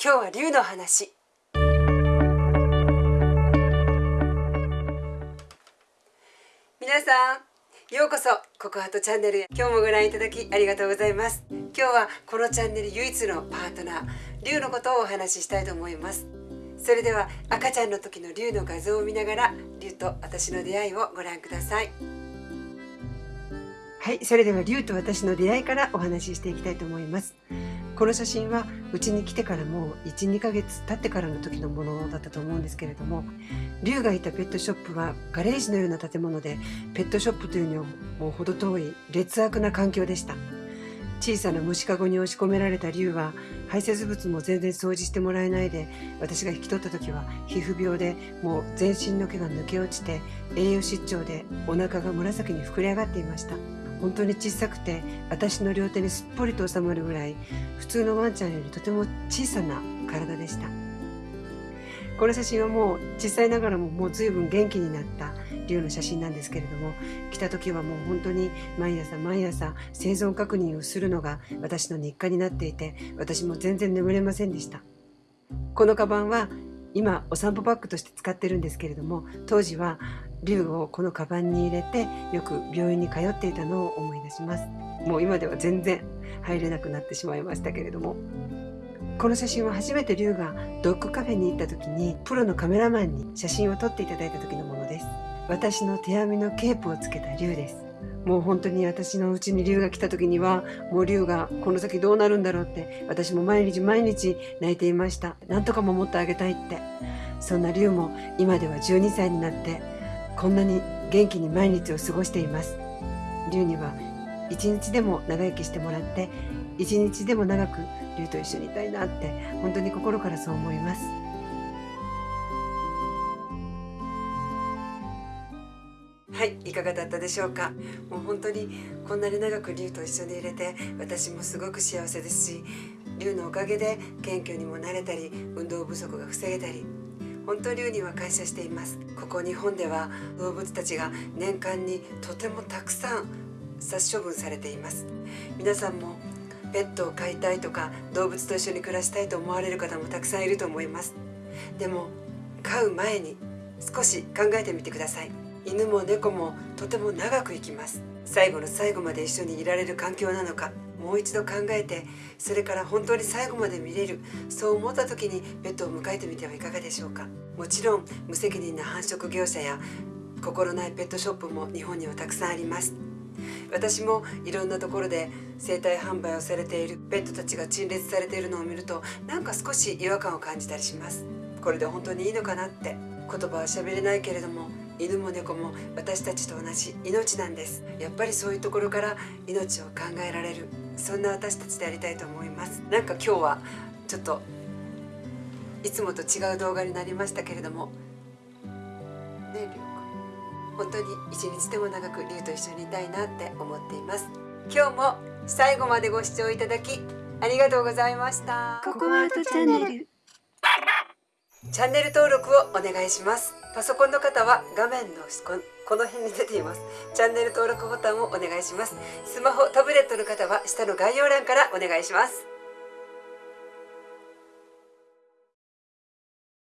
今日は竜の話。皆さんようこそココハトチャンネルへ。今日もご覧いただきありがとうございます。今日はこのチャンネル唯一のパートナー竜のことをお話ししたいと思います。それでは赤ちゃんの時の竜の画像を見ながら竜と私の出会いをご覧ください。はいそれでは竜と私の出会いからお話ししていきたいと思います。この写真はうちに来てからもう12ヶ月経ってからの時のものだったと思うんですけれども龍がいたペットショップはガレージのような建物でペットショップというにはもう程遠い劣悪な環境でした。小さな虫かごに押し込められた龍は排泄物も全然掃除してもらえないで私が引き取った時は皮膚病でもう全身の毛が抜け落ちて栄養失調でお腹が紫に膨れ上がっていました。本当に小さくて私の両手にすっぽりと収まるぐらい普通のワンちゃんよりとても小さな体でした。この写真はもう小さいながらももう随分元気になった竜の写真なんですけれども来た時はもう本当に毎朝毎朝生存確認をするのが私の日課になっていて私も全然眠れませんでした。このカバンは今お散歩バッグとして使ってるんですけれども当時は竜をこのカバンに入れてよく病院に通っていたのを思い出します。もう今では全然入れなくなってしまいましたけれども。この写真は初めて竜がドッグカフェに行った時にプロのカメラマンに写真を撮っていただいた時のものです。私の手編みのケープをつけた竜です。もう本当に私のうちに竜が来た時にはもう竜がこの先どうなるんだろうって私も毎日毎日泣いていました。なんとか守ってあげたいって。そんな竜も今では12歳になってこんなに元気に毎日を過ごしています。竜には一日でも長生きしてもらって一日でも長く竜と一緒にいたいなって本当に心からそう思います。はいいかがだったでしょうか？もう本当にこんなに長く竜と一緒に入れて私もすごく幸せですし竜のおかげで謙虚にもなれたり運動不足が防げたり本当竜には感謝しています。ここ日本では動物たちが年間にとてもたくさん殺処分されています。皆さんもペットを飼いたいとか動物と一緒に暮らしたいと思われる方もたくさんいると思います。でも飼う前に少し考えてみてください。犬も猫もとても長く生きます。最後の最後まで一緒にいられる環境なのか。もう一度考えてそれから本当に最後まで見れるそう思った時にペットを迎えてみてはいかがでしょうか。もちろん無責任な繁殖業者や心ないペットショップも日本にはたくさんあります。私もいろんなところで生体販売をされているペットたちが陳列されているのを見るとなんか少し違和感を感じたりします。これで本当にいいのかなって言葉は喋れないけれども犬も猫も私たちと同じ命なんです。やっぱりそういうところから命を考えられる。そんな私たちでありたいと思います。なんか今日はちょっといつもと違う動画になりましたけれども。ねりょう本当に一日でも長くりゅうと一緒にいたいなって思っています。今日も最後までご視聴いただきありがとうございました。ココアートチャンネル。チャンネル登録をお願いします。パソコンの方は画面のここの辺に出ています。チャンネル登録ボタンをお願いします。スマホタブレットの方は下の概要欄からお願いします。